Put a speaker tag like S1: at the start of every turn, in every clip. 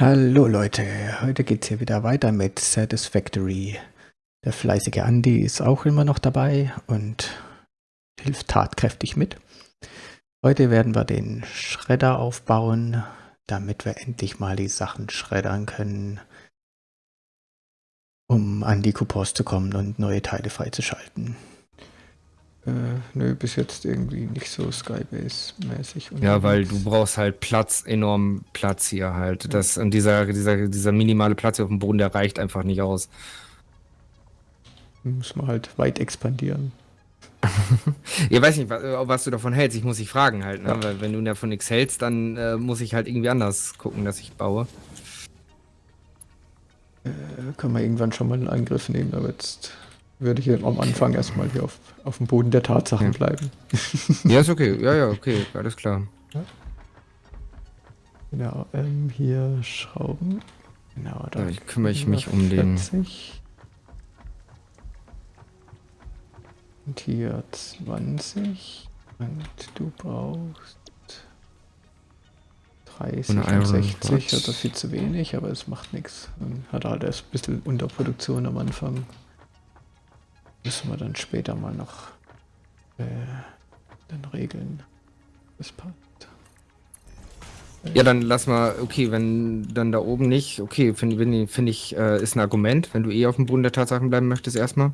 S1: Hallo Leute, heute geht's hier wieder weiter mit Satisfactory. Der fleißige Andy ist auch immer noch dabei und hilft tatkräftig mit. Heute werden wir den Schredder aufbauen, damit wir endlich mal die Sachen schreddern können, um an die Coupons zu kommen und neue Teile freizuschalten. Äh, nö, bis jetzt irgendwie nicht so Skybase-mäßig.
S2: Ja, weil du brauchst halt Platz, enorm Platz hier halt. Das, und dieser, dieser, dieser minimale Platz hier auf dem Boden, der reicht einfach nicht aus.
S1: Muss man halt weit expandieren.
S2: ich weiß nicht, was, was, du davon hältst. Ich muss dich fragen halt. Ne? Ja. Weil wenn du davon nichts hältst, dann äh, muss ich halt irgendwie anders gucken, dass ich baue.
S1: Äh, kann man irgendwann schon mal einen Angriff nehmen, aber jetzt würde ich am Anfang erstmal hier auf, auf dem Boden der Tatsachen ja. bleiben.
S2: ja, ist okay. Ja, ja, okay. Alles klar. Ja.
S1: Genau, ähm, hier Schrauben. Genau,
S2: da ja, kümmere ich mich um den.
S1: Und hier 20. Und du brauchst 30 und 60 oder viel zu wenig, aber es macht nichts. Hat halt erst ein bisschen Unterproduktion am Anfang. Müssen wir dann später mal noch äh, dann regeln. Das passt.
S2: Ja, dann lass mal, okay, wenn dann da oben nicht, okay, finde find ich, äh, ist ein Argument, wenn du eh auf dem Boden der Tatsachen bleiben möchtest erstmal.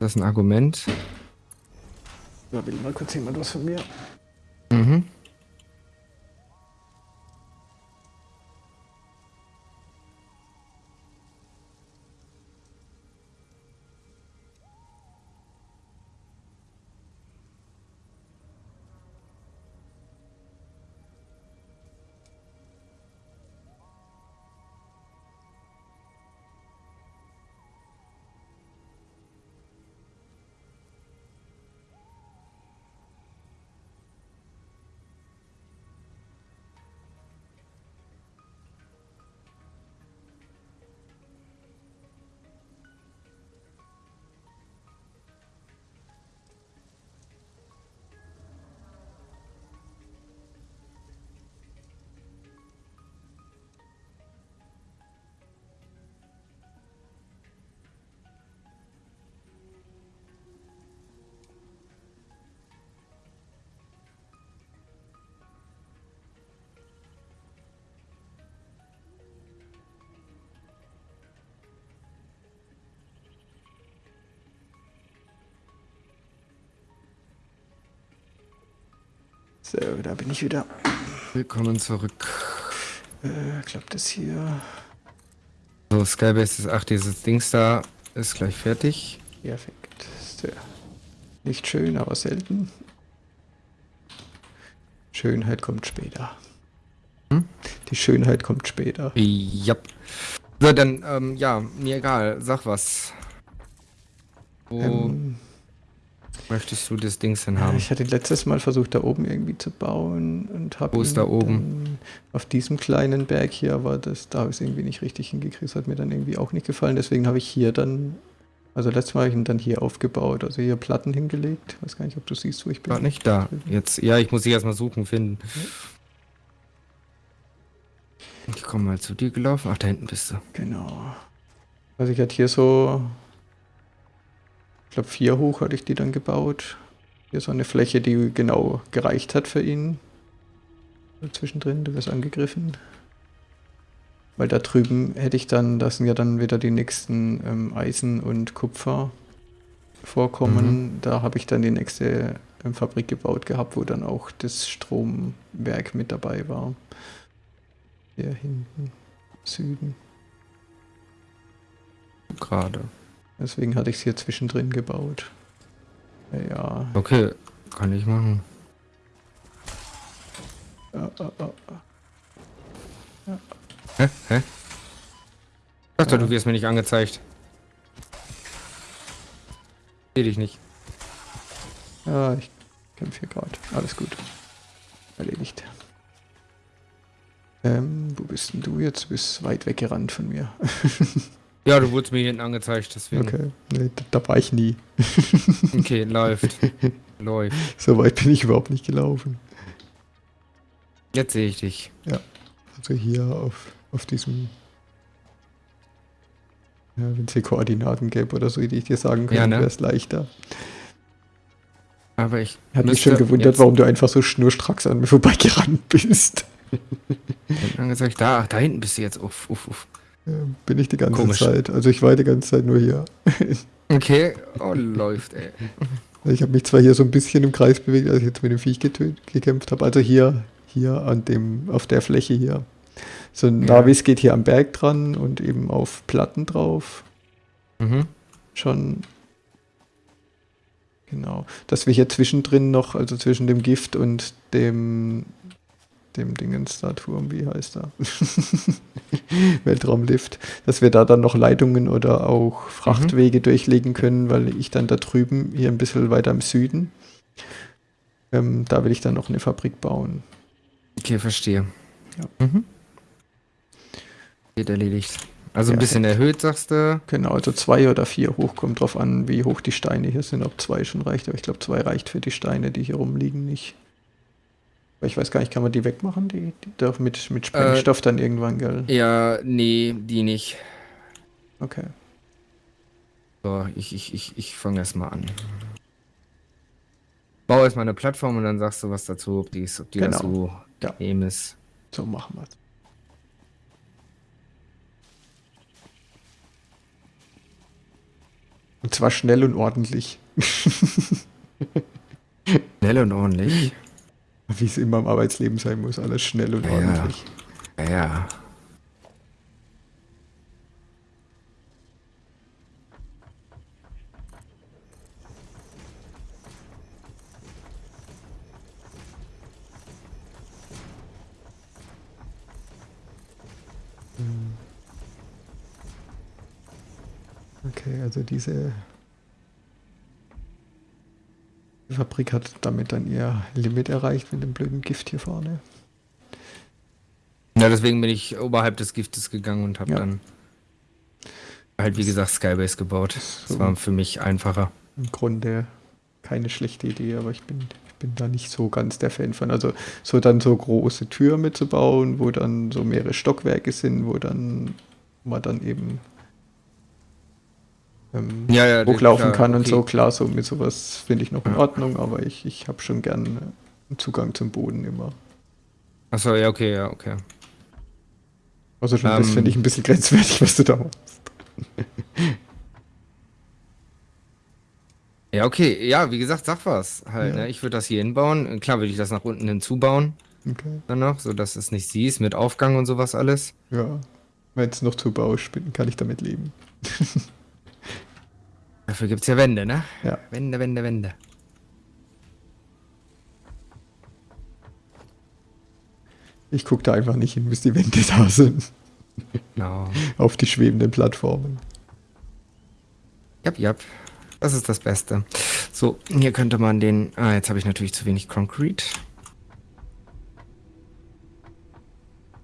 S2: Das ist ein Argument.
S1: Da will mal kurz jemand was von mir.
S2: Mhm.
S1: So, da bin ich wieder.
S2: Willkommen zurück.
S1: Äh, klappt das hier?
S2: So, Skybase ist, ach, dieses Dings da ist gleich fertig.
S1: Perfekt. So. Nicht schön, aber selten. Schönheit kommt später. Hm? Die Schönheit kommt später.
S2: Ja. So, dann, ähm, ja, mir egal. Sag was. Wo, ähm, möchtest du das Ding denn haben?
S1: Ich hatte letztes Mal versucht, da oben irgendwie zu bauen und habe.
S2: Wo ist da oben?
S1: Auf diesem kleinen Berg hier, aber das, da habe ich es irgendwie nicht richtig hingekriegt. Das hat mir dann irgendwie auch nicht gefallen. Deswegen habe ich hier dann. Also letztes Mal habe ich ihn dann hier aufgebaut, also hier Platten hingelegt. Ich weiß gar nicht, ob du siehst, wo ich bin.
S2: War nicht da. Jetzt, ja, ich muss dich erstmal suchen, finden. Ich komme mal zu dir gelaufen. Ach, da hinten bist du.
S1: Genau. Also ich hatte hier so glaube vier hoch hatte ich die dann gebaut. Hier so eine Fläche, die genau gereicht hat für ihn. Zwischendrin, du wirst angegriffen. Weil da drüben hätte ich dann, das sind ja dann wieder die nächsten ähm, Eisen und Kupfer vorkommen. Mhm. Da habe ich dann die nächste ähm, Fabrik gebaut gehabt, wo dann auch das Stromwerk mit dabei war. Hier hinten, Süden.
S2: Gerade.
S1: Deswegen hatte ich es hier zwischendrin gebaut. Ja.
S2: Okay, kann ich machen.
S1: Ja, ja,
S2: ja. Hä? Hä? Ich dachte, du wirst mir nicht angezeigt. Seh dich nicht.
S1: Ja, ich kämpfe hier gerade. Alles gut. Erledigt. Ähm, wo bist denn du jetzt? Du bist weit weggerannt von mir.
S2: Ja, du wurdest mir hinten angezeigt, deswegen.
S1: Okay, nee, da, da war ich nie.
S2: okay, läuft. läuft.
S1: So weit bin ich überhaupt nicht gelaufen.
S2: Jetzt sehe ich dich.
S1: Ja, also hier auf, Auf diesem. Ja, wenn es hier Koordinaten gäbe oder so, die ich dir sagen könnte,
S2: Ja, ne?
S1: wäre es leichter.
S2: Aber ich
S1: Hat mich schon gewundert, warum du einfach so schnurstracks an mir vorbeigerannt bist.
S2: Dann angezeigt, da, da hinten bist du jetzt. Uff, uff, uff.
S1: Bin ich die ganze
S2: Komisch.
S1: Zeit. Also ich war die ganze Zeit nur hier.
S2: Okay, oh, läuft, ey.
S1: Ich habe mich zwar hier so ein bisschen im Kreis bewegt, als ich jetzt mit dem Viech gekämpft habe. Also hier, hier an dem, auf der Fläche hier. So ein
S2: Ja.
S1: Navis geht hier am Berg dran und eben auf Platten drauf.
S2: Mhm.
S1: Schon. Genau. Dass wir hier zwischendrin noch, also zwischen dem Gift und dem dem Dingens da Turm, wie heißt er? Weltraumlift, dass wir da dann noch Leitungen oder auch Frachtwege durchlegen können, weil ich dann da drüben, hier ein bisschen weiter im Süden, ähm, da will ich dann noch eine Fabrik bauen.
S2: Okay, verstehe.
S1: Ja.
S2: Mhm. Geht erledigt. Also ein
S1: Ja,
S2: bisschen erhöht, sagst du.
S1: Genau, also zwei oder vier hoch, kommt drauf an, wie hoch die Steine hier sind, ob zwei schon reicht, aber ich glaube, zwei reicht für die Steine, die hier rumliegen, nicht. Ich weiß gar nicht, kann man die wegmachen, die, die doch mit, mit Sprengstoff dann irgendwann, gell?
S2: Ja, nee, die nicht.
S1: Okay.
S2: So, ich, ich, ich, ich fange erst mal an. Bau erstmal eine Plattform und dann sagst du was dazu, ob die, ist, ob die
S1: Genau.
S2: so
S1: Ja.
S2: nehm ist.
S1: So machen wir es. Und zwar schnell und ordentlich.
S2: Schnell und ordentlich.
S1: Wie es immer im Arbeitsleben sein muss. Alles schnell und
S2: Ja.
S1: ordentlich.
S2: Ja, ja.
S1: Okay, also diese die Fabrik hat damit dann ihr Limit erreicht mit dem blöden Gift hier vorne.
S2: Ja, deswegen bin ich oberhalb des Giftes gegangen und habe
S1: Ja.
S2: dann halt, wie gesagt, Skybase gebaut.
S1: So.
S2: Das war für mich einfacher.
S1: Im Grunde keine schlechte Idee, aber ich bin, ich bin da nicht so ganz der Fan von. Also so dann so große Türme zu bauen, wo dann so mehrere Stockwerke sind, wo dann man dann eben ähm,
S2: Ja, ja,
S1: hochlaufen
S2: klar,
S1: kann und
S2: okay.
S1: so. Klar, so mit sowas finde ich noch in. Ordnung, aber ich, ich habe schon gern äh, einen Zugang zum Boden immer.
S2: Achso, ja, okay, ja, okay.
S1: Also schon das
S2: Ähm.
S1: finde ich ein bisschen grenzwertig, was du da machst.
S2: Ja, okay, ja, wie gesagt, sag was halt,
S1: Ja.
S2: ne? Ich würde das hier hinbauen. Klar würde ich das nach unten hinzubauen,
S1: Okay.
S2: dann noch, so dass es nicht siehst, mit Aufgang und sowas alles.
S1: Ja. Wenn es noch zu bausch bin, kann ich damit leben.
S2: Dafür gibt's ja Wände, ne?
S1: Ja.
S2: Wände, Wände, Wände.
S1: Ich gucke da einfach nicht hin, bis die Wände da sind.
S2: Genau.
S1: Auf die schwebenden Plattformen.
S2: Jap, jap. Das ist das Beste. So, hier könnte man den. Ah, jetzt habe ich natürlich zu wenig Concrete.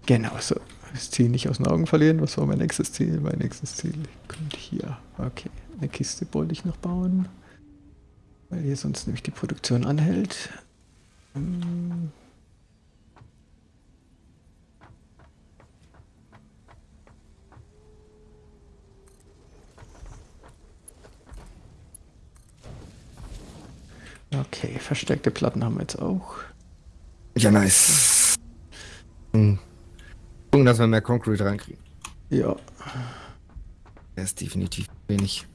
S1: Genau so. Das Ziel nicht aus den Augen verlieren. Was war mein nächstes Ziel? Mein nächstes Ziel kommt hier. Okay. Eine Kiste wollte ich noch bauen. Weil hier sonst nämlich die Produktion anhält. Hm. Okay, verstärkte Platten haben wir jetzt auch.
S2: Ja, nice. Hm. Gucken, dass wir mehr Concrete reinkriegen.
S1: Ja,
S2: Der ist definitiv wenig.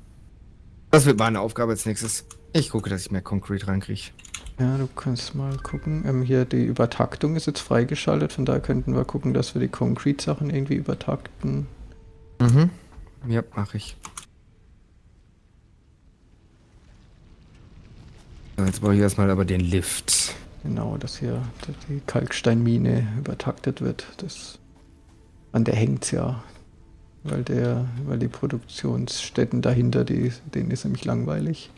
S2: Das wird meine Aufgabe als nächstes. Ich gucke, dass ich mehr Concrete reinkriege.
S1: Ja, du kannst mal gucken. Ähm, hier die Übertaktung ist jetzt freigeschaltet, von daher könnten wir gucken, dass wir die Concrete-Sachen irgendwie übertakten.
S2: Mhm. Ja, mache ich. So, jetzt brauche ich erstmal aber den Lift.
S1: Genau, dass hier die Kalksteinmine übertaktet wird. Das, an der hängt's ja. Weil der, weil die Produktionsstätten dahinter, die, denen ist nämlich langweilig.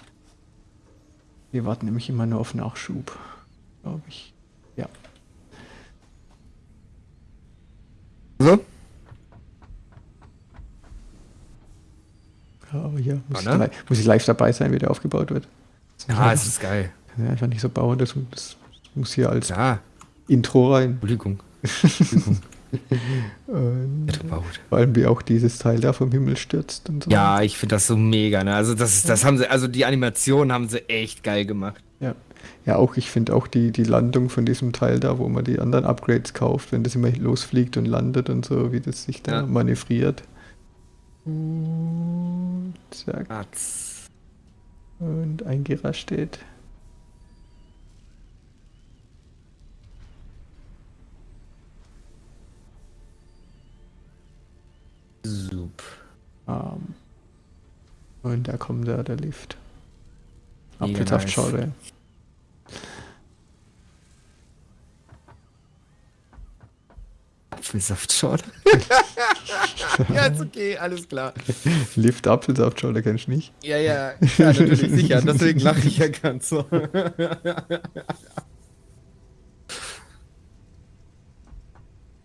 S1: Wir warten nämlich immer nur auf Nachschub, glaube ich. Ja.
S2: So?
S1: Aber hier muss,
S2: Ja, ne?
S1: ich, muss ich live dabei sein, wie der aufgebaut wird.
S2: Ja, es ist geil.
S1: Kann ja einfach nicht so bauen, das, das muss hier als
S2: Ja,
S1: Intro rein.
S2: Entschuldigung. Entschuldigung.
S1: Vor allem wie auch dieses Teil da vom Himmel stürzt und so.
S2: Ja, ich finde das so mega, ne? Also das, das haben sie, also die Animation haben sie echt geil gemacht.
S1: Ja, ja auch ich finde auch die, die Landung von diesem Teil da, wo man die anderen Upgrades kauft, wenn das immer losfliegt und landet und so, wie das sich da
S2: Ja.
S1: manövriert. Und zack,
S2: Atz.
S1: und eingerascht steht.
S2: Sup.
S1: Ähm, und da kommt der, der Lift. Apfelsaftschorle.
S2: Apfelsaftschorle. ja, ist okay, alles klar.
S1: Lift Apfelsaftschorle kennst du nicht?
S2: Ja, ja, ja, natürlich, sicher. Deswegen lache ich ja ganz so.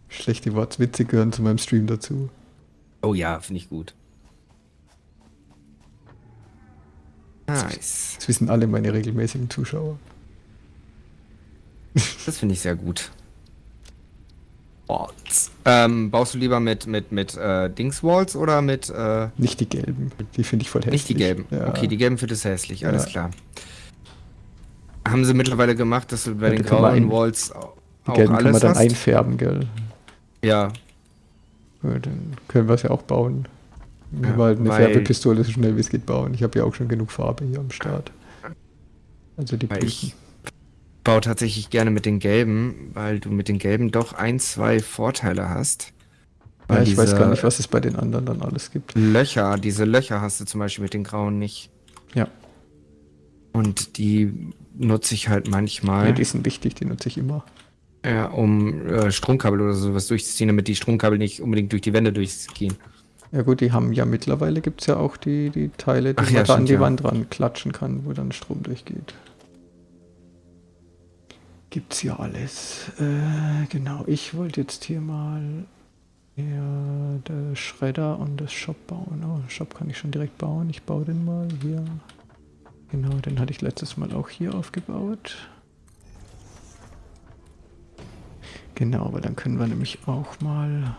S1: Schlechte Wortwitze gehören zu meinem Stream dazu.
S2: Oh ja, finde ich gut. Nice.
S1: Das wissen alle meine regelmäßigen Zuschauer.
S2: Das finde ich sehr gut. Walls. Ähm, baust du lieber mit, mit, mit äh, Dingswalls oder mit. Äh,
S1: Nicht die gelben. Die finde ich voll hässlich.
S2: nicht die gelben.
S1: Ja.
S2: Okay, die gelben findest du hässlich, alles
S1: Ja.
S2: klar. Haben sie mittlerweile gemacht, dass du bei
S1: Ja,
S2: den grauen Walls au-
S1: Die
S2: auch
S1: gelben kann man
S2: alles
S1: dann
S2: hast?
S1: einfärben, gell?
S2: Ja,
S1: Ja, dann können wir es ja auch bauen. Wir
S2: Ja,
S1: halt eine
S2: weil-
S1: Färbepistole so schnell wie es geht bauen. Ich habe ja auch schon genug Farbe hier am Start. Also die
S2: weil
S1: Blüten.
S2: ich baue tatsächlich gerne mit den gelben, weil du mit den gelben doch ein, zwei Vorteile hast.
S1: Ja, ich weiß gar nicht, was es bei den anderen dann alles gibt.
S2: Löcher, diese Löcher hast du zum Beispiel mit den grauen nicht.
S1: Ja,
S2: Und die nutze ich halt
S1: ja
S2: manchmal,
S1: die sind wichtig, die nutze ich immer.
S2: Ja, um äh, Stromkabel oder sowas durchzuziehen, damit die Stromkabel nicht unbedingt durch die Wände durchgehen.
S1: Ja gut, die haben ja mittlerweile gibt es ja auch die, die Teile, die
S2: Ach
S1: man
S2: ja,
S1: da an die
S2: ja.
S1: Wand ran klatschen kann, wo dann Strom durchgeht. Gibt's ja alles. Äh, genau, ich wollte jetzt hier mal ja, der Schredder und das Shop bauen. Oh, Shop kann ich schon direkt bauen. Ich baue den mal hier. Genau, den hatte ich letztes Mal auch hier aufgebaut. Genau, aber dann können wir nämlich auch mal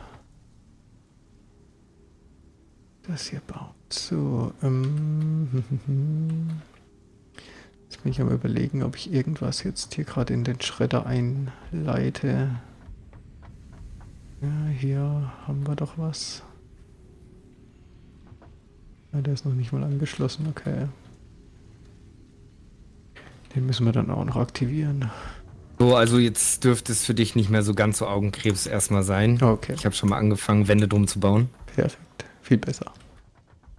S1: das hier bauen. So, ähm, jetzt bin ich am überlegen, ob ich irgendwas jetzt hier gerade in den Schredder einleite. Ja, hier haben wir doch was. Ja, der ist noch nicht mal angeschlossen, okay. Den müssen wir dann auch noch aktivieren.
S2: So, also jetzt dürfte es für dich nicht mehr so ganz so Augenkrebs erstmal sein.
S1: Okay,
S2: Ich habe schon mal angefangen, Wände drum zu bauen.
S1: perfekt. Viel besser.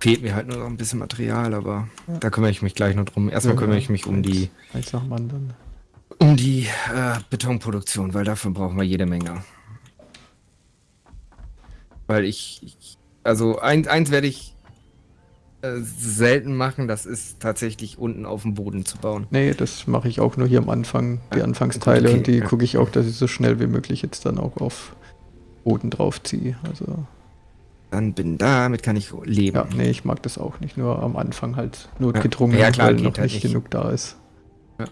S2: Fehlt mir halt nur noch ein bisschen Material, aber
S1: Ja.
S2: da kümmere ich mich gleich noch drum. Erstmal
S1: Ja,
S2: kümmere ich mich um
S1: Eins-
S2: die,
S1: Eins nach dem anderen.
S2: um die äh, Betonproduktion, weil dafür brauchen wir jede Menge. Weil ich, ich also ein, eins werde ich äh, selten machen, das ist tatsächlich unten auf dem Boden zu bauen.
S1: Nee, das mache ich auch nur hier am Anfang, die Anfangsteile
S2: okay,
S1: und die
S2: ja.
S1: gucke ich auch, dass ich so schnell wie möglich jetzt dann auch auf Boden drauf ziehe. Also,
S2: Dann bin damit kann ich leben.
S1: ja, nee, ich mag das auch nicht. Nur am Anfang halt notgedrungen,
S2: Ja, klar,
S1: weil noch
S2: halt
S1: nicht
S2: nicht.
S1: genug da ist.
S2: Ja.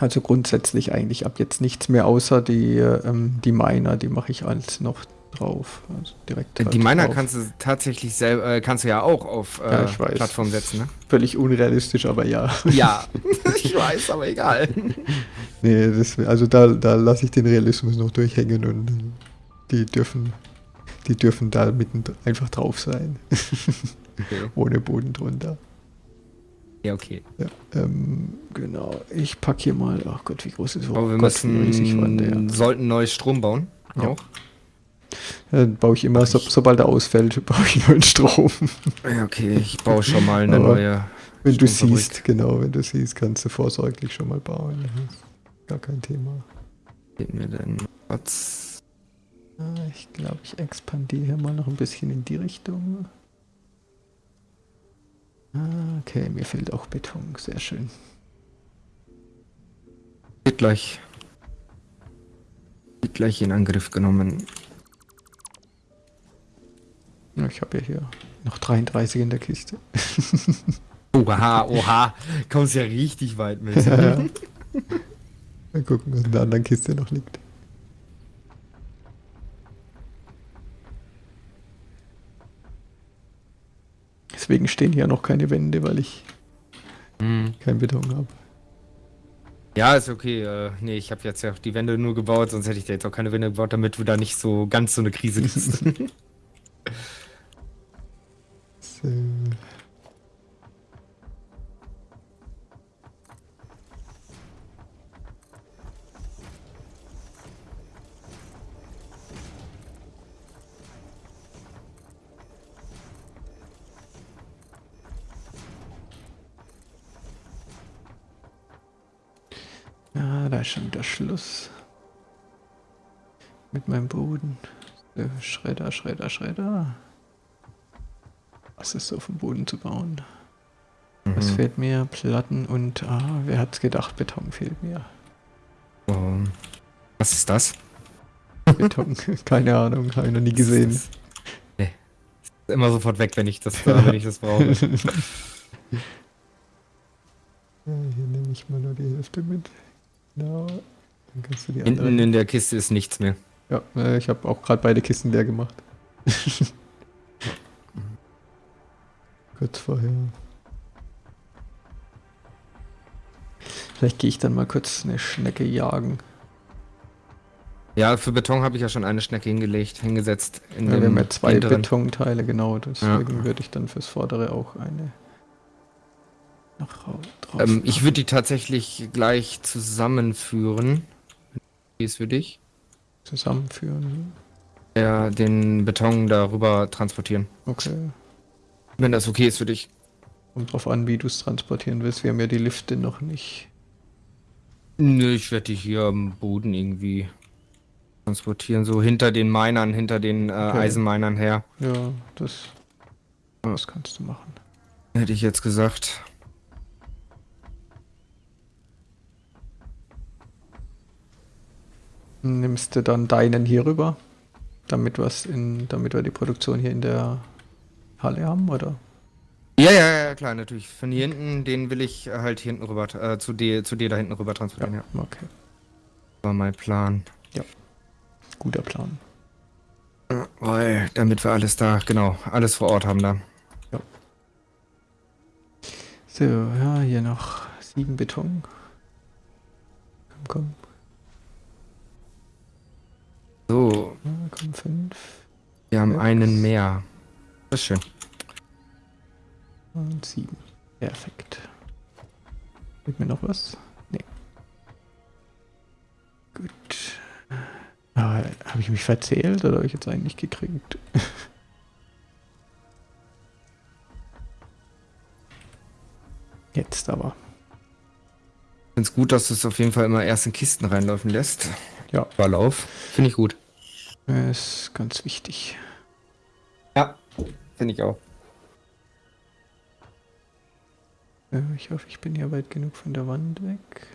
S1: Also grundsätzlich eigentlich ab jetzt nichts mehr, außer die, ähm, die Miner, die mache ich alles noch drauf. Also direkt
S2: Die
S1: halt
S2: Miner
S1: drauf.
S2: kannst du tatsächlich selber, äh, kannst du ja auch auf äh,
S1: Ja.
S2: Plattform setzen, ne?
S1: Völlig unrealistisch, aber ja.
S2: Ja, ich weiß, aber egal.
S1: Nee, das, also da, da lasse ich den Realismus noch durchhängen und die dürfen, die dürfen da mitten einfach drauf sein.
S2: Okay.
S1: Ohne Boden drunter.
S2: Ja, okay.
S1: Ja, ähm, genau. Ich packe hier mal, ach Gott, wie groß ist es? Oh
S2: Aber wir
S1: Gott, wie riesig der.
S2: müssen, sollten neues Strom bauen.
S1: Ja. Dann baue ich immer, so, sobald er ausfällt, baue ich neuen Strom.
S2: Okay, ich baue schon mal eine neue.
S1: Wenn du siehst, genau, wenn du siehst, kannst du vorsorglich schon mal bauen. Ist gar kein Thema.
S2: Geht mir denn was?
S1: Ah, Ich glaube, ich expandiere hier mal noch ein bisschen in die Richtung. Ah, okay, mir fehlt auch Beton. Sehr schön.
S2: Wird gleich. Wird gleich in Angriff genommen.
S1: Ich habe ja hier noch 33 in der Kiste.
S2: oha, oha. Kommst ja richtig weit mit. Ja.
S1: Mal gucken, was in der anderen Kiste noch liegt. Deswegen stehen hier noch keine Wände, weil ich
S2: mhm.
S1: keinen Beton habe.
S2: Ja, ist okay. Äh, nee, ich habe jetzt ja auch die Wände nur gebaut, sonst hätte ich da jetzt auch keine Wände gebaut, damit du da nicht so ganz so eine Krise
S1: bist. schon wieder Schluss. Mit meinem Boden. So, Schredder, Schredder, Schredder. Was ist so dem Boden zu bauen? Was
S2: Mhm.
S1: fehlt mir? Platten und, ah, wer hat's gedacht, Beton fehlt mir.
S2: Oh. Was ist das?
S1: Beton, keine Ahnung, habe ich noch nie gesehen.
S2: Ist Nee. Ist immer sofort weg, wenn ich das, äh, wenn ich das brauche.
S1: Ja, hier nehme ich mal nur die Hälfte mit. Genau. Dann kannst du die
S2: Hinten
S1: andere.
S2: in der Kiste ist nichts mehr.
S1: Ja, äh, ich habe auch gerade beide Kisten leer gemacht. Kurz vorher. Vielleicht gehe ich dann mal kurz eine Schnecke jagen.
S2: Ja, für Beton habe ich ja schon eine Schnecke hingelegt, hingesetzt. In
S1: Ja, wir haben ja zwei
S2: hinteren.
S1: Betonteile, genau. Deswegen würde ich dann fürs Vordere auch eine noch rau- drauf.
S2: Ähm, ich würde die tatsächlich gleich zusammenführen. Wie ist für dich?
S1: zusammenführen.
S2: Ja, den Beton darüber transportieren.
S1: Okay.
S2: Wenn das okay ist für dich.
S1: Kommt drauf an, wie du es transportieren willst. Wir haben ja die Lifte noch nicht.
S2: Nö, ich werde die hier am Boden irgendwie transportieren. So hinter den Minern, hinter den äh,
S1: Okay.
S2: Eisenminern her.
S1: Ja, das, das kannst du machen.
S2: Hätte ich jetzt gesagt.
S1: Nimmst du dann deinen hier rüber, damit, was in, damit wir die Produktion hier in der Halle haben, oder?
S2: Ja, ja, ja, klar, natürlich. Von hier hinten, den will ich halt hier hinten rüber, äh, zu dir, zu dir da hinten rüber transportieren, ja.
S1: Okay.
S2: War mein Plan.
S1: Guter Plan.
S2: Ja, Weil, damit wir alles da, genau, alles vor Ort haben da.
S1: So, ja, hier noch sieben Beton. Komm, komm.
S2: So,
S1: komm, fünf.
S2: wir haben
S1: Sechs.
S2: einen mehr. Das ist schön.
S1: Und sieben. Perfekt. Fehlt mir noch was? Nee. Gut. Ah, habe ich mich verzählt oder habe ich jetzt eigentlich gekriegt? Jetzt aber.
S2: Ich finde es gut, dass du es auf jeden Fall immer erst in Kisten reinlaufen lässt.
S1: Ja.
S2: Verlauf. Finde ich gut.
S1: Ist ganz wichtig.
S2: Ja, finde ich auch.
S1: Äh, Ich hoffe, ich bin hier weit genug von der Wand weg.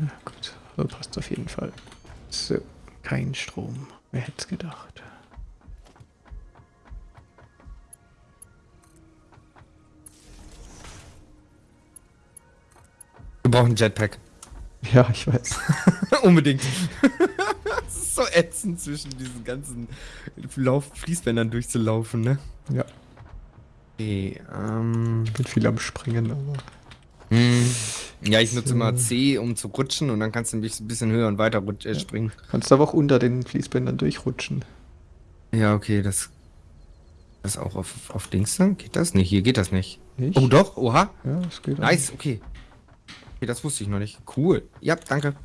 S1: Ja, gut, so passt auf jeden Fall. So, kein Strom. Wer hätte es gedacht?
S2: Wir brauchen einen Jetpack.
S1: Ja, ich weiß.
S2: Unbedingt. Es ist so ätzend, zwischen diesen ganzen Lauf Fließbändern durchzulaufen, ne?
S1: Ja,
S2: Okay, ähm.
S1: ich bin viel am Springen, aber.
S2: Hm. Ja, ich nutze immer C, um zu rutschen und dann kannst du ein bisschen- höher und weiter rutsch, äh, springen.
S1: Kannst aber auch unter den Fließbändern durchrutschen.
S2: Ja, okay, das. Das auch auf, auf Dings dann? Geht das? Nee, hier geht das nicht.
S1: Nicht?
S2: Oh, doch, oha.
S1: Ja, das geht
S2: Nice, okay. Okay, das wusste ich noch nicht. Cool. Ja, danke.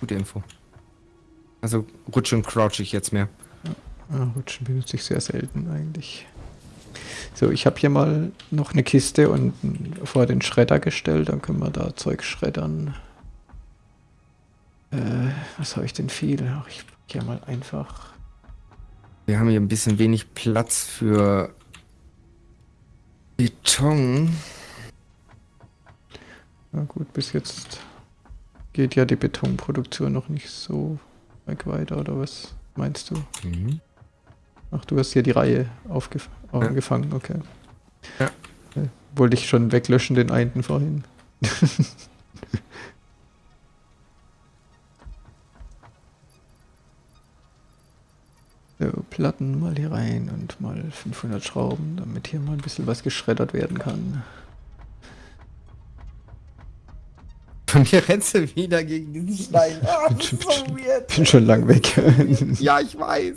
S2: Gute Info. Also rutsche und crouch ich jetzt mehr.
S1: Ah, Rutschen benutze ich sehr selten eigentlich. So, ich habe hier mal noch eine Kiste und vor den Schredder gestellt. Dann können wir da Zeug schreddern. Äh, was habe ich denn viel? Ach, ich hier mal einfach.
S2: Wir haben hier ein bisschen wenig Platz für Beton.
S1: Na gut, bis jetzt geht ja die Betonproduktion noch nicht so weit weiter, oder was meinst du?
S2: Mhm.
S1: Ach, du hast hier die Reihe aufgef
S2: Ja.
S1: angefangen, okay.
S2: Ja.
S1: Äh, Wollte ich schon weglöschen, den einen vorhin. So, Platten mal hier rein und mal 500 Schrauben, damit hier mal ein bisschen was geschreddert werden kann.
S2: Von mir rennst du wieder gegen diesen Stein.
S1: Bin,
S2: das
S1: schon,
S2: ist so weird.
S1: bin schon lang weg.
S2: Ja, ich weiß.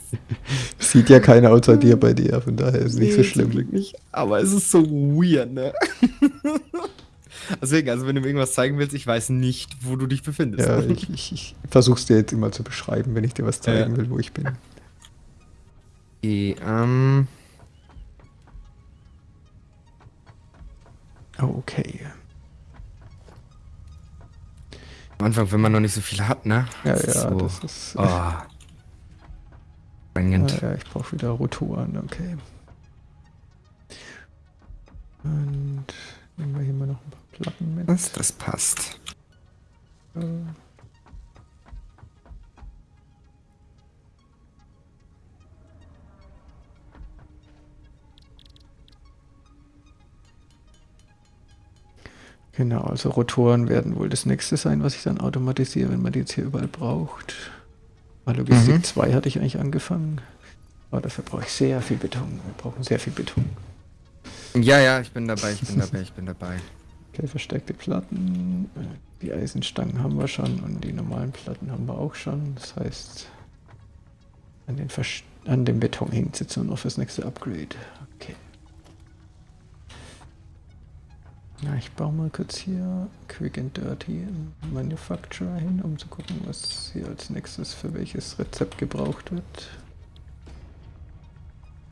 S1: Sieht ja keiner außer dir bei dir, von daher ist nicht so
S2: Nee,
S1: schlimm.
S2: Glück nicht. Aber es ist so weird, ne? Deswegen, also wenn du mir irgendwas zeigen willst, ich weiß nicht, wo du dich befindest.
S1: Ja, ich, ich, ich versuch's dir jetzt immer zu beschreiben, wenn ich dir was zeigen
S2: Ja.
S1: will, wo ich bin.
S2: Okay, ähm.
S1: Oh, okay.
S2: Am Anfang, wenn man noch nicht so viel hat, ne?
S1: Ja,
S2: Das ist
S1: ja,
S2: so.
S1: das ist.
S2: Oh.
S1: Ja,
S2: Drängend.
S1: ja, ich brauche wieder Rotoren, okay. Und nehmen wir hier mal noch ein paar Platten mit.
S2: Das, das passt.
S1: Äh, Genau, also Rotoren werden wohl das nächste sein, was ich dann automatisiere, wenn man die jetzt hier überall braucht. Bei Logistik
S2: Mhm.
S1: 2 hatte ich eigentlich angefangen. Aber dafür brauche ich sehr viel Beton. Wir brauchen sehr viel Beton.
S2: Ja, ja, ich bin dabei, ich bin dabei, ich bin dabei.
S1: Okay, verstärkte Platten. Die Eisenstangen haben wir schon und die normalen Platten haben wir auch schon. Das heißt, an, den Vers an dem Beton hängt es jetzt nur noch fürs nächste Upgrade. Okay. Na, ich baue mal kurz hier Quick and Dirty in Manufacturer hin, um zu gucken, was hier als nächstes für welches Rezept gebraucht wird.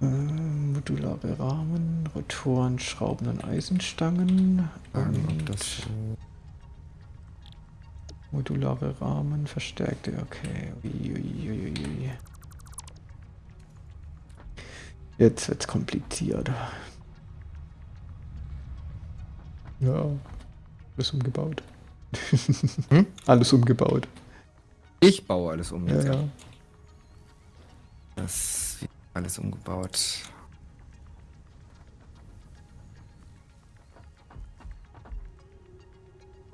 S1: Äh, modulare Rahmen, Rotoren, Schrauben und Eisenstangen.
S2: Fragen,
S1: und
S2: das
S1: Modulare Rahmen, verstärkte, okay. Ui, ui, ui, ui. Jetzt wird's kompliziert. Ja, alles umgebaut.
S2: Hm?
S1: Alles umgebaut.
S2: Ich baue alles um
S1: Ja,
S2: jetzt.
S1: ja.
S2: Das wird alles umgebaut.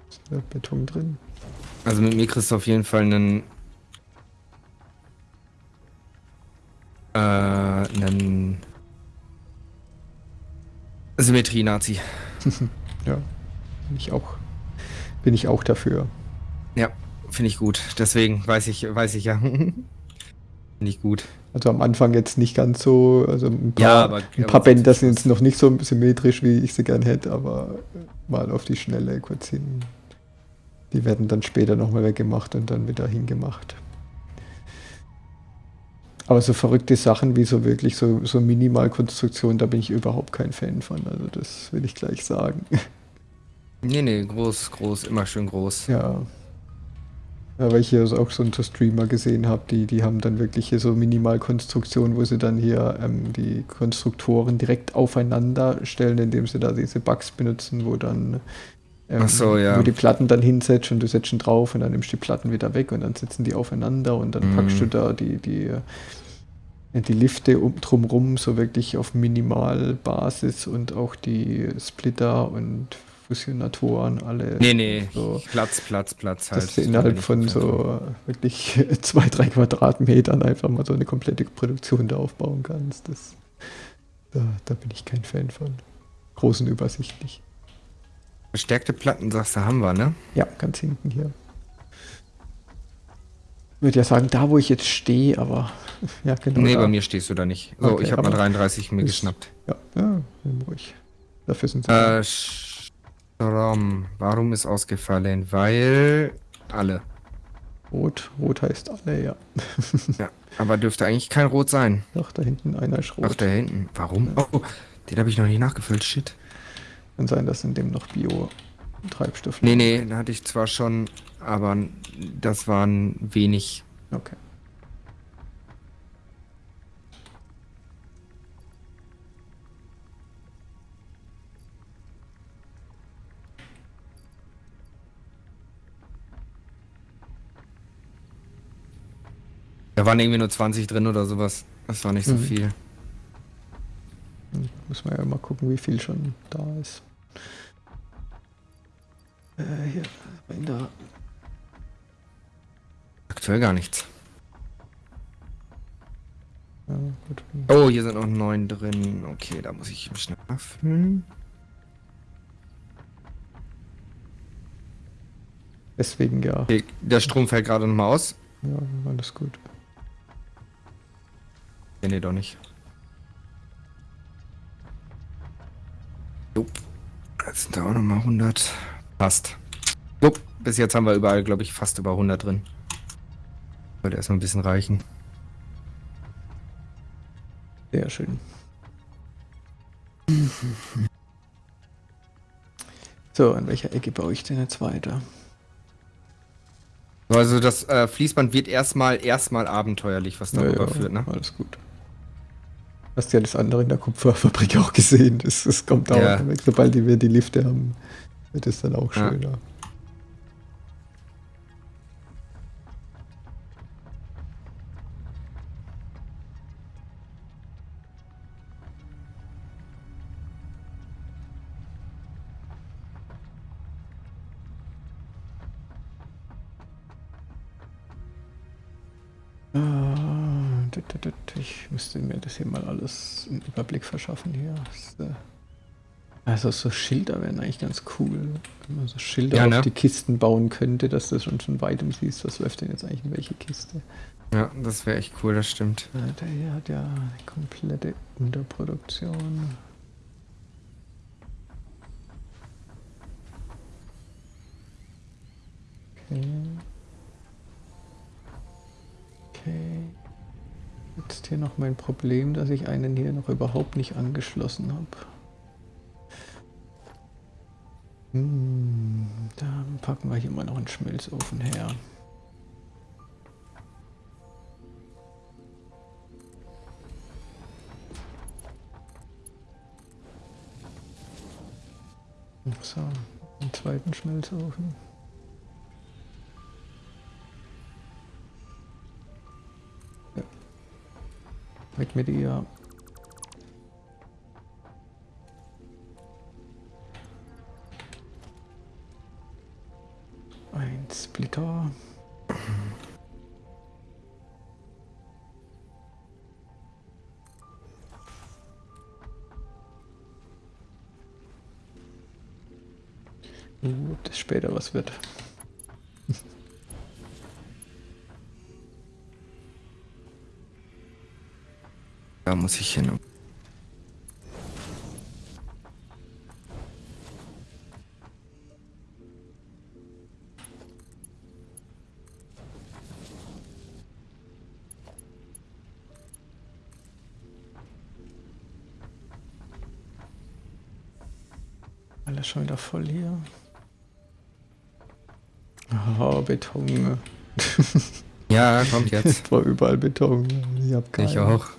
S1: Ist da Beton drin.
S2: Also mit mir kriegst du auf jeden Fall einen. Äh, einen. Symmetrie-Nazi.
S1: Ja, bin ich auch. Bin ich auch dafür.
S2: Ja, finde ich gut. Deswegen weiß ich, weiß ich ja. finde ich gut.
S1: Also am Anfang jetzt nicht ganz so, also ein paar,
S2: Ja, aber-
S1: ein paar Bänder sind jetzt noch nicht so symmetrisch, wie ich sie gern hätte, aber mal auf die Schnelle kurz hin. Die werden dann später nochmal weggemacht und dann wieder hingemacht. Aber so verrückte Sachen wie so wirklich so, so Minimalkonstruktion, da bin ich überhaupt kein Fan von. Also das will ich gleich sagen.
S2: Nee, nee, groß, groß, immer schön groß.
S1: Ja. Ja, weil ich hier auch so einen Streamer gesehen habe, die, die haben dann wirklich hier so Minimalkonstruktionen, wo sie dann hier ähm, die Konstruktoren direkt aufeinander stellen, indem sie da diese Bugs benutzen, wo dann ähm,
S2: so, ja.
S1: wo die Platten dann hinsetzt und du setzt ihn drauf und dann nimmst du die Platten wieder weg und dann sitzen die aufeinander und dann
S2: Mhm.
S1: packst du da die, die, äh, die Lifte um, drumrum so wirklich auf Minimalbasis und auch die Splitter und Fusionatoren alle
S2: Nee, nee,
S1: so
S2: Platz, Platz, Platz halt.
S1: dass du innerhalb von so wirklich zwei, drei Quadratmetern einfach mal so eine komplette Produktion da aufbauen kannst. Das, da, da bin ich kein Fan von. Groß und übersichtlich.
S2: Verstärkte Platten, sagst du, haben wir, ne?
S1: Ja, ganz hinten hier. Ich würde ja sagen, da wo ich jetzt stehe, aber ja, genau.
S2: nee,
S1: da.
S2: bei mir stehst du da nicht. So,
S1: Okay,
S2: ich habe mal
S1: aber
S2: 33 mir
S1: ist-
S2: geschnappt.
S1: Ja, ja, ruhig. Dafür sind sie.
S2: Äh, Strom. Warum ist ausgefallen? Weil alle.
S1: rot. Rot heißt alle, ja.
S2: Ja, aber dürfte eigentlich kein Rot sein.
S1: Doch, da hinten einer ist rot.
S2: Ach, da hinten. Warum? Oh, den habe ich noch nicht nachgefüllt. Shit.
S1: Kann sein, dass in dem noch Bio-Treibstoff
S2: Nee, nee, da hatte ich zwar schon, aber das waren wenig.
S1: Okay.
S2: Da waren irgendwie nur 20 drin oder sowas. Das war nicht so
S1: Mhm.
S2: viel.
S1: Muss man ja mal gucken, wie viel schon da ist. Äh, hier, in der
S2: Aktuell gar nichts.
S1: Ja.
S2: Oh, hier sind noch neun drin. Okay, da muss ich schnell nachfüllen.
S1: Deswegen ja.
S2: Okay, der Strom fällt gerade nochmal aus.
S1: Ja, alles gut.
S2: Nee, nee, doch nicht. Jupp. Jetzt sind da auch nochmal 100. Passt. Jupp. Bis jetzt haben wir überall, glaube ich, fast über 100 drin. Sollte erstmal ein bisschen reichen.
S1: Sehr schön. So, an welcher Ecke baue ich denn jetzt weiter?
S2: Also das äh, Fließband wird erstmal erstmal abenteuerlich, was darüber
S1: Ja, ja,
S2: führt, ne?
S1: Alles gut. Hast ja das andere in der Kupferfabrik auch gesehen. Das, das kommt auch
S2: Ja.
S1: weg. Sobald wir die Lifte haben, wird es dann auch schöner. Müsste mir das hier mal alles einen Überblick verschaffen hier. Äh, Also so Schilder wären eigentlich ganz cool. Wenn man so Schilder
S2: Ja, ne?
S1: auf die Kisten bauen könnte, dass du schon von weitem siehst, was läuft denn jetzt eigentlich in welche Kiste.
S2: Ja, das wäre echt cool, das stimmt.
S1: Äh, Der hier hat ja eine komplette Unterproduktion. Okay. Okay. Jetzt hier noch mein Problem, dass ich einen hier noch überhaupt nicht angeschlossen habe. Hm, dann packen wir hier mal noch einen Schmelzofen her. So, einen zweiten Schmelzofen. Weg mit ihr. Ein Splitter. Das später was wird.
S2: Da muss ich hin.
S1: Alles schon wieder voll hier. Ah, Beton.
S2: Ja, kommt jetzt.
S1: War überall Beton. Ich hab keinen.
S2: ich auch.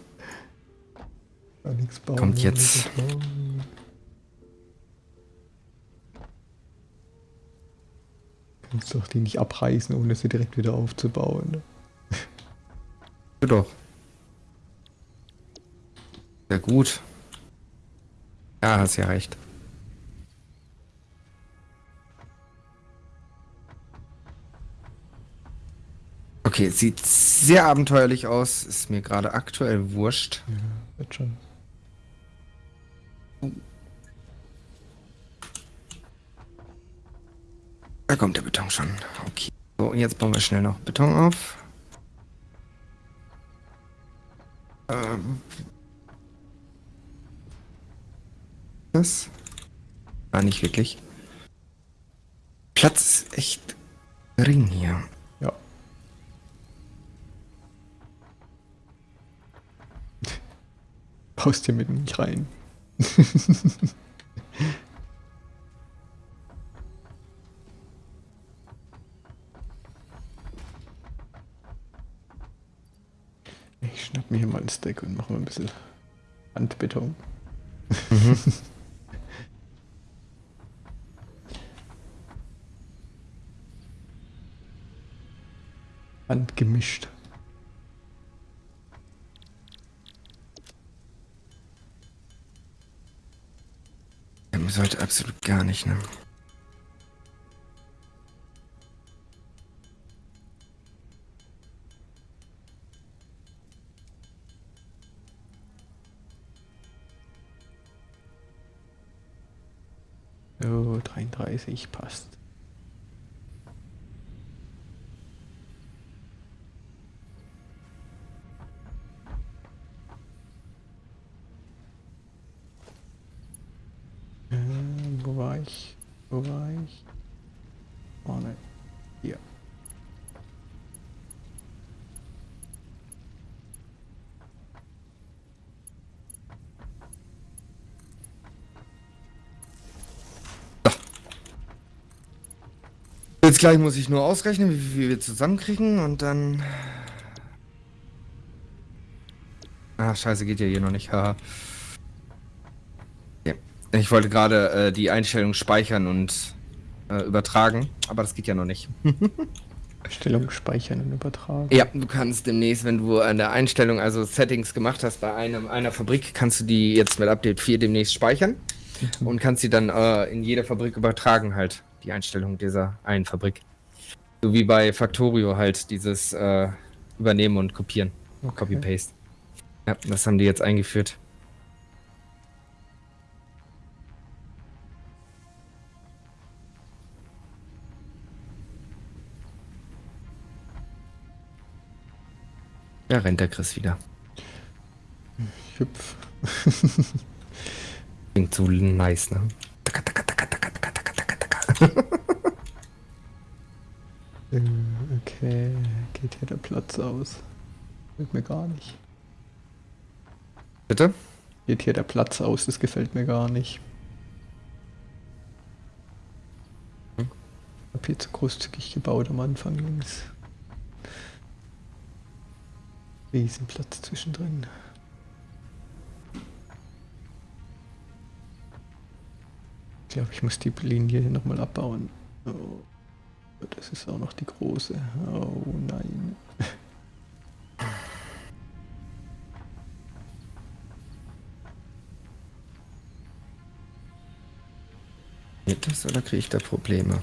S1: Nichts bauen.
S2: Kommt jetzt.
S1: Kannst doch die nicht abreißen, ohne sie direkt wieder aufzubauen.
S2: doch. Sehr gut. Ja, hast ja recht. Okay, sieht sehr abenteuerlich aus. Ist mir gerade aktuell wurscht.
S1: Ja, wird schon.
S2: Da kommt der Beton schon. Okay. So, und jetzt bauen wir schnell noch Beton auf. Ähm. Das? Ah, nicht wirklich. Platz ist echt gering hier.
S1: Ja. Baust hier mitten nicht rein. schnapp mir hier mal ein Stack und mache mal ein bisschen Handbeton. Handgemischt.
S2: Ja, mir sollte absolut gar nicht, ne?
S1: 33 passt.
S2: Jetzt gleich muss ich nur ausrechnen, wie viel wir zusammenkriegen und dann. Ah, scheiße, geht ja hier noch nicht. Haha. Ich wollte gerade äh, die Einstellung speichern und äh, übertragen, aber das geht ja noch nicht.
S1: Stellung speichern und übertragen.
S2: Ja, du kannst demnächst, wenn du an der Einstellung, also Settings gemacht hast bei einem, einer Fabrik, kannst du die jetzt mit Update 4 demnächst speichern und kannst sie dann äh, in jeder Fabrik übertragen halt, die Einstellung dieser einen Fabrik. So wie bei Factorio halt dieses äh, Übernehmen und Kopieren.
S1: Okay.
S2: Copy-Paste. Ja, das haben die jetzt eingeführt. Ja, rennt der Chris wieder.
S1: Hüpf.
S2: Klingt so nice, ne? Taka, taka, taka,
S1: Okay, geht hier der Platz aus? Gefällt mir gar nicht.
S2: Bitte?
S1: Geht hier der Platz aus, das gefällt mir gar nicht.
S2: Hm?
S1: Hab hier zu großzügig gebaut am Anfang links. Riesenplatz zwischendrin. Ich glaube, ich muss die Linie hier nochmal abbauen. Oh, das ist auch noch die große. Oh nein.
S2: Geht das oder kriege ich da Probleme?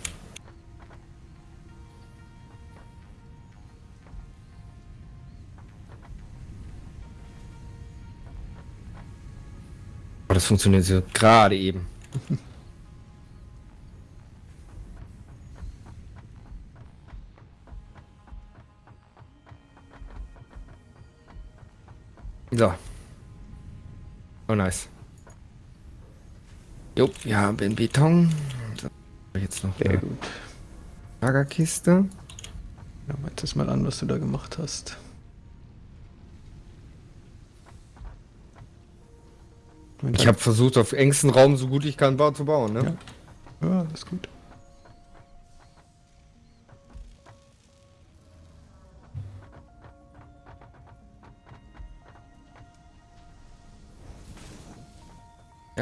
S2: Das funktioniert so gerade eben. So. Oh, nice. Jo, wir haben Beton. So, jetzt noch
S1: Sehr gut.
S2: Lagerkiste.
S1: Wir uns das mal an, was du da gemacht hast. Und
S2: Ich habe versucht, auf engstem Raum so gut ich kann ba- zu bauen, ne?
S1: Ja. Ja, das ist gut.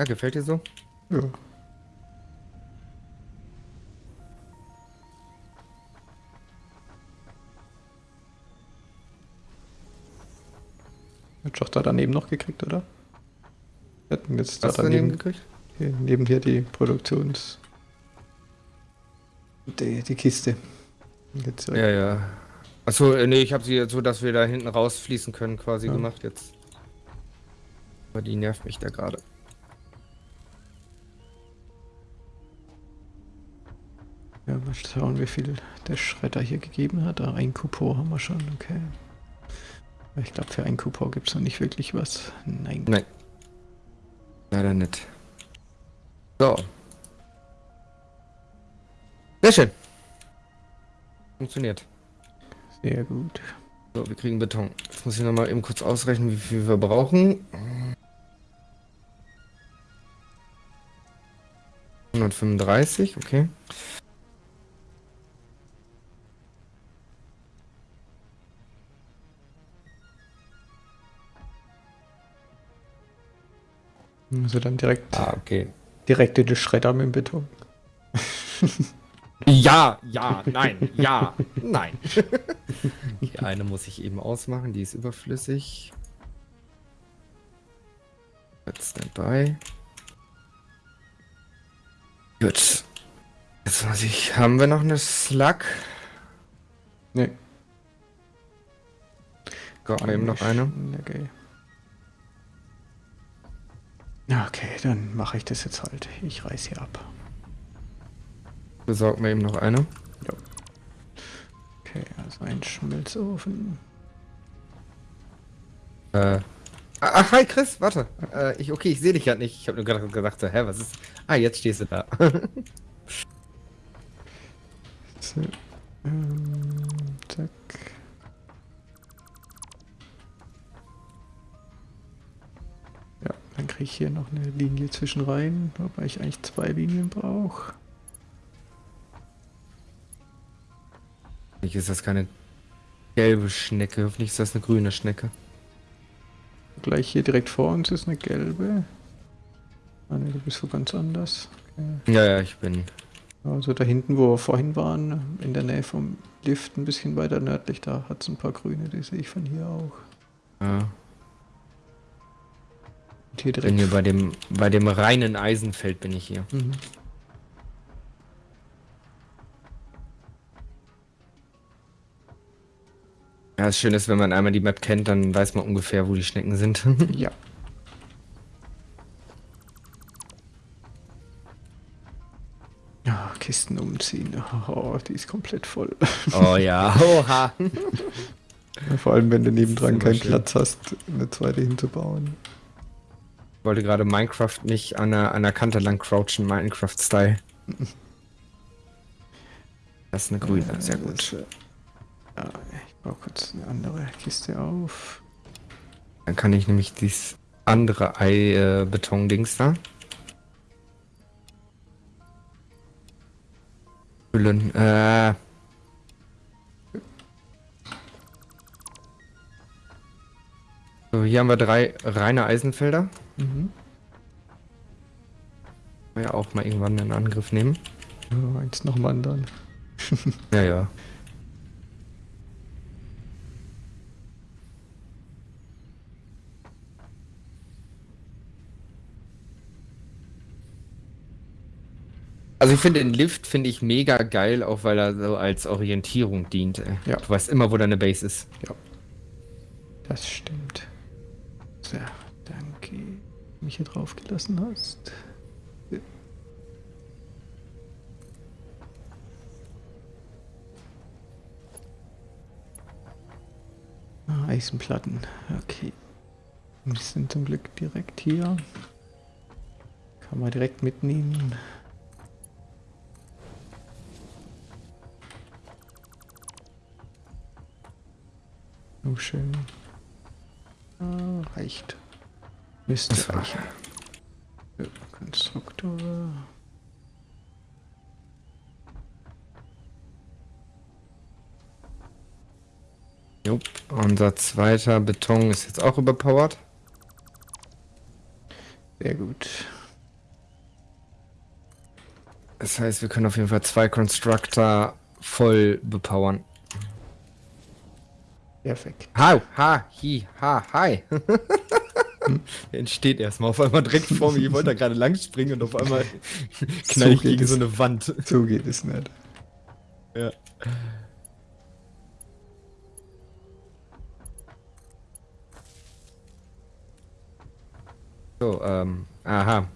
S2: Ja, gefällt dir so?
S1: Ja. Hat doch da daneben noch gekriegt, oder? Wir hatten jetzt da
S2: Hast daneben, gekriegt?
S1: hier, neben hier die Produktions... Die, die Kiste. Jetzt, äh,
S2: Ja, ja. Achso, äh, nee, ich habe sie jetzt so, dass wir da hinten rausfließen können, quasi
S1: Ja.
S2: gemacht jetzt. Aber die nervt mich da gerade.
S1: Ja, mal schauen, wie viel der Schredder hier gegeben hat. Ah, ein Coupon haben wir schon, okay. Ich glaube, für ein Coupon gibt es noch nicht wirklich was. Nein.
S2: Nein. Leider nicht. So. Sehr schön. Funktioniert.
S1: Sehr gut.
S2: So, wir kriegen Beton. Jetzt muss ich nochmal eben kurz ausrechnen, wie viel wir brauchen. 135, okay.
S1: Also dann direkt,
S2: Ah, okay.
S1: direkt in den Schredder mit dem Beton.
S2: Ja, ja, nein, ja, nein. Die eine muss ich eben ausmachen, die ist überflüssig. Jetzt Standby. Gut. Jetzt muss ich. Haben wir noch eine Slug?
S1: Nee.
S2: Gab eben noch eine.
S1: Okay. Okay, dann mache ich das jetzt halt. Ich reiß hier ab.
S2: Besorg mir eben noch eine.
S1: Okay, also ein Schmelzofen.
S2: Äh. Ach, hi Chris, warte. Äh, ich, okay, ich sehe dich gerade nicht. Ich habe nur gerade gedacht, so, hä, was ist. Ah, jetzt stehst du da.
S1: So, ähm, kriege ich hier noch eine Linie zwischen rein, wobei ich eigentlich zwei Linien brauche.
S2: Hoffentlich ist das keine gelbe Schnecke. Hoffentlich ist das eine grüne Schnecke.
S1: Gleich hier direkt vor uns ist eine gelbe. Ah ne, du bist wo ganz anders. Okay.
S2: Ja, ja, ich bin.
S1: Also da hinten, wo wir vorhin waren, in der Nähe vom Lift, ein bisschen weiter nördlich, da hat es ein paar grüne, die sehe ich von hier auch.
S2: Ja.
S1: Und hier direkt.
S2: hier bei dem, bei dem reinen Eisenfeld bin ich hier.
S1: Mhm.
S2: Ja, das Schöne ist, wenn man einmal die Map kennt, dann weiß man ungefähr, wo die Schnecken sind.
S1: Ja. Ja, Kisten umziehen. Oh, die ist komplett voll.
S2: oh ja, oha.
S1: Vor allem, wenn du nebendran keinen
S2: schön.
S1: Platz hast, eine zweite hinzubauen.
S2: Ich wollte gerade Minecraft nicht an der, an der Kante lang crouchen, Minecraft-Style. Das ist eine grüne,
S1: Äh,
S2: sehr gut.
S1: äh, Ja, ich baue kurz eine andere Kiste auf.
S2: Dann kann ich nämlich dieses andere Ei-Beton-Dings da. Füllen. Äh. So, hier haben wir drei reine Eisenfelder.
S1: Mhm.
S2: Ja, auch mal irgendwann in Angriff nehmen.
S1: Ja, eins nach dem anderen.
S2: Ja, ja. Also ich finde den Lift finde ich mega geil, auch weil er so als Orientierung dient.
S1: Ja.
S2: Du weißt immer, wo deine Base ist.
S1: Ja. Das stimmt. Du mich hier drauf gelassen hast. Ah, Eisenplatten, okay. Die sind zum Glück direkt hier. Kann man direkt mitnehmen. Oh, schön. Ah, reicht. Müsste. Ja, Konstruktor.
S2: Jupp. Unser zweiter Beton ist jetzt auch überpowered.
S1: Sehr gut.
S2: Das heißt, wir können auf jeden Fall zwei Constructor voll bepowern.
S1: Perfekt.
S2: Ha, ha, hi, ha, hi. Der entsteht erstmal auf einmal direkt vor mir. Ich wollte da gerade lang springen und auf einmal knall ich
S1: geht
S2: gegen
S1: es.
S2: so eine Wand.
S1: So geht es nicht.
S2: Ja. So, ähm, aha.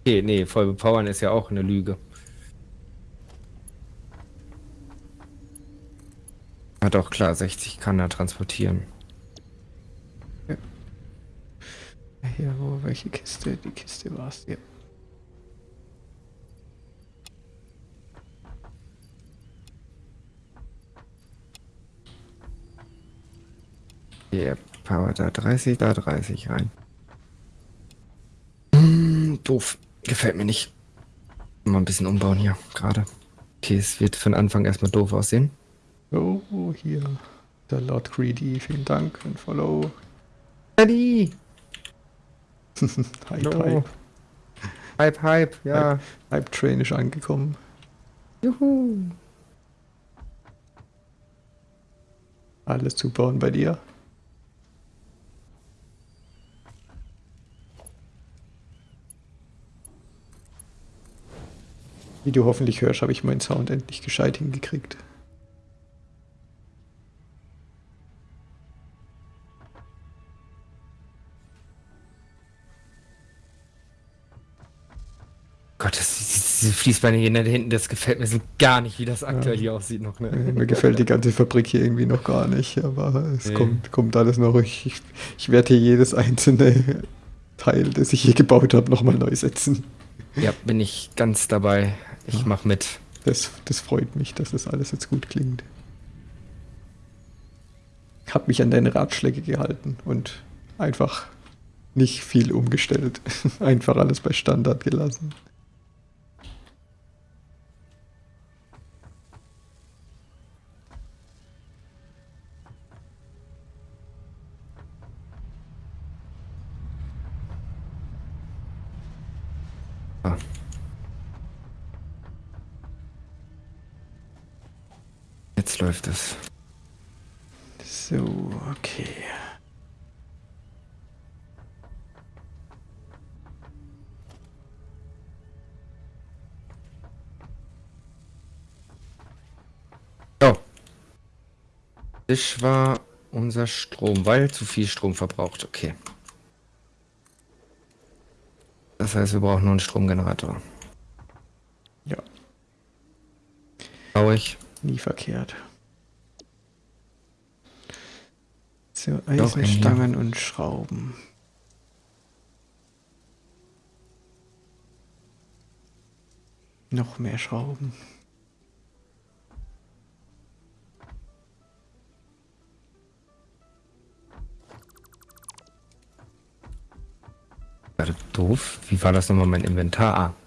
S2: Okay, nee, voll bepowern ist ja auch eine Lüge. Ah doch, klar, 60 kann er transportieren.
S1: Hier, wo, welche Kiste? Die Kiste war es. Ja.
S2: Hier, Power da 30, da 30 rein. Hm, doof. Gefällt mir nicht. Mal ein bisschen umbauen hier, gerade. Okay, es wird den Anfang erstmal doof aussehen.
S1: Oh, hier. Der Lord Greedy, vielen Dank für ein Follow.
S2: Daddy!
S1: Hype,
S2: No.
S1: Hype.
S2: Hype, Hype, ja.
S1: Hype Train ist angekommen.
S2: Juhu.
S1: Alles zubauen bei dir. Wie du hoffentlich hörst, habe ich meinen Sound endlich gescheit hingekriegt.
S2: Fließbeine hier hinten, das gefällt mir so gar nicht, wie das aktuell ja. hier aussieht noch. Ne?
S1: Mir gefällt die ganze Fabrik hier irgendwie noch gar nicht, aber es nee. kommt, kommt alles noch. Ich, ich, ich werde hier jedes einzelne Teil, das ich hier gebaut habe, nochmal neu setzen.
S2: Ja, bin ich ganz dabei. Ich ja. mache mit.
S1: Das, das freut mich, dass das alles jetzt gut klingt. Ich habe mich an deine Ratschläge gehalten und einfach nicht viel umgestellt. einfach alles bei Standard gelassen.
S2: Jetzt läuft es.
S1: So, okay.
S2: Oh. Das war unser Strom, weil zu viel Strom verbraucht. Okay. Das heißt, wir brauchen nur einen Stromgenerator.
S1: Ja.
S2: Baue ich.
S1: Nie verkehrt. So, Eisenstangen und Schrauben. Noch mehr Schrauben.
S2: Warte, doof. Wie war das nochmal mein Inventar? Ah.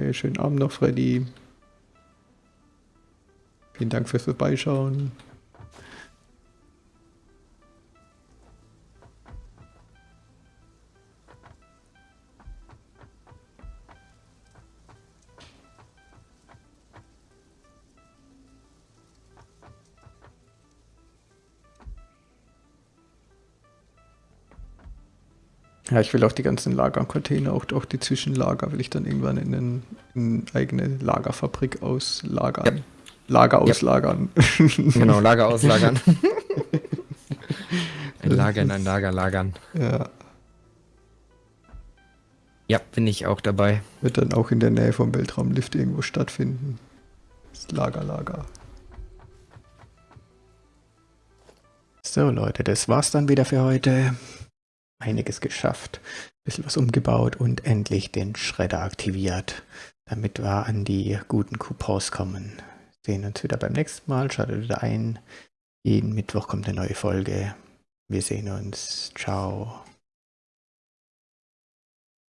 S1: Okay, schönen Abend noch, Freddy. Vielen Dank fürs Vorbeischauen. Ja, ich will auch die ganzen Lagercontainer, auch, auch die Zwischenlager will ich dann irgendwann in, einen, in eine eigene Lagerfabrik auslagern. Ja. Lager auslagern.
S2: Ja. genau, Lager auslagern. ein Lager in ein Lager lagern.
S1: Ja.
S2: Ja, bin ich auch dabei.
S1: Wird dann auch in der Nähe vom Weltraumlift irgendwo stattfinden. Das Lager, Lager. So Leute, das war's dann wieder für heute einiges geschafft, ein bisschen was umgebaut und endlich den Schredder aktiviert, damit wir an die guten Coupons kommen. Sehen uns wieder beim nächsten Mal, schaltet wieder ein. Jeden Mittwoch kommt eine neue Folge. Wir sehen uns. Ciao.